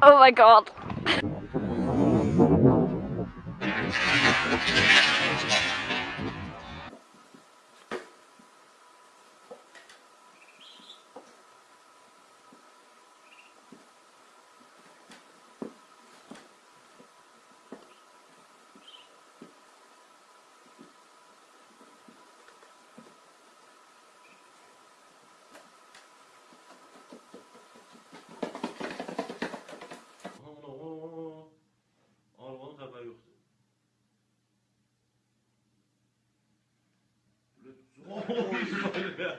Oh my god. Bak.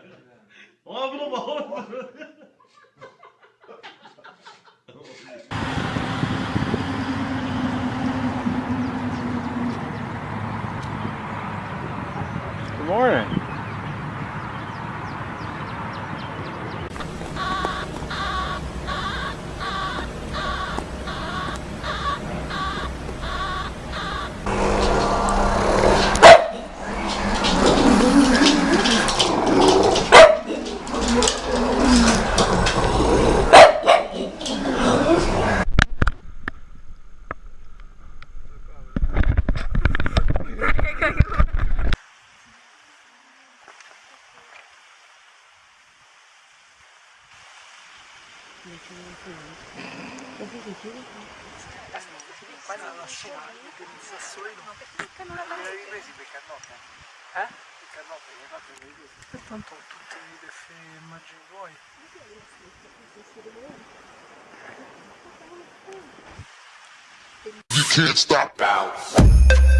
Good morning. Ma non lo scivolano, che il sassolino. Ma perché beccano la mano? I presi beccano Eh? Beccano perché fa per le presi. E tanto ho tutte le deffe immagini voi. You can't stop now.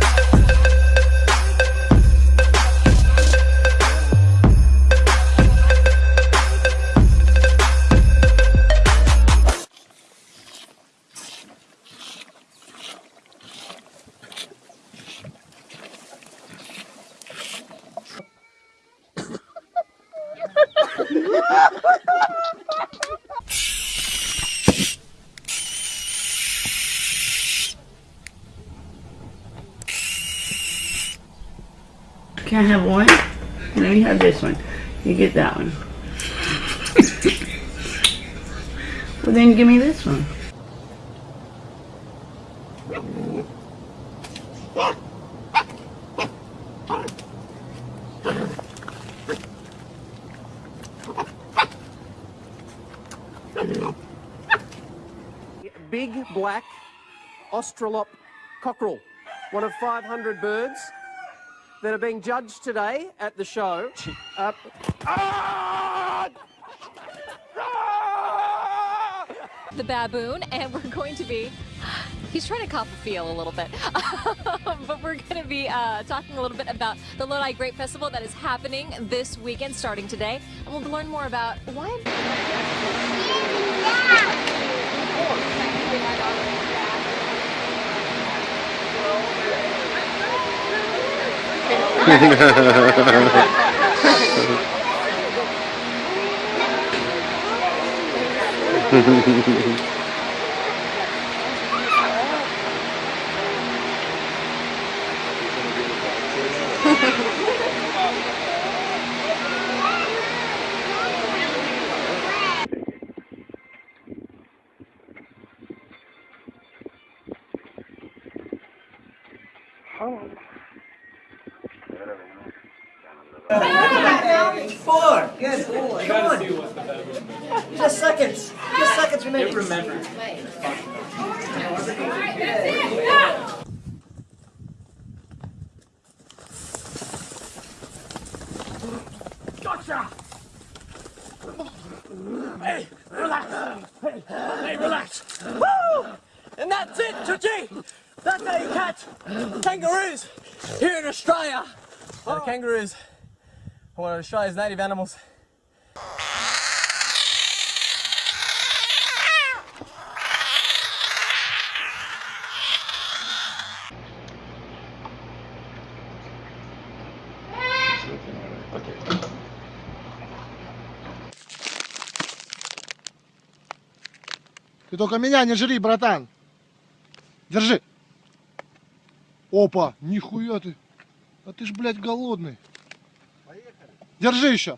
Can I have one? No, you have this one. You get that one. well, then give me this one. big black Australorp cockerel, one of 500 birds that are being judged today at the show. Uh, The baboon, and we're going to be. He's trying to cop a feel a little bit. but we're going to be uh, talking a little bit about the Lodi Grape Festival that is happening this weekend, starting today. And we'll learn more about why. Four. Good. Come on. Just seconds. Just seconds remaining. hey, relax. Hey, hey, relax. Woo! And that's it, Chuchi. That's how you catch kangaroos here in Australia. Uh, kangaroos are one of Australia's native animals. Ты только меня не жри, братан. Держи. Опа, нихуя ты. А ты ж, блядь, голодный. Держи еще.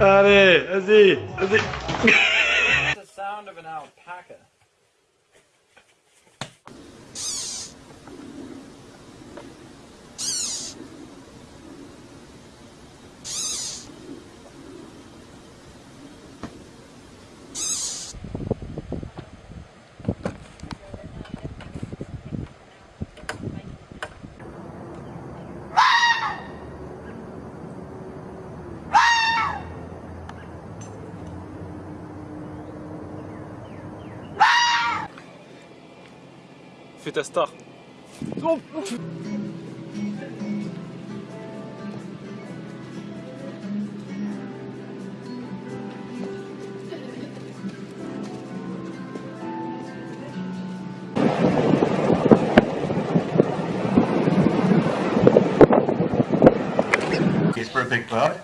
allez, vas-y, vas-y. Fais ta star. Is for a big bird.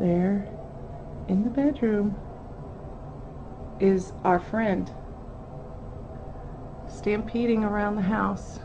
There, in the bedroom, is our friend stampeding around the house.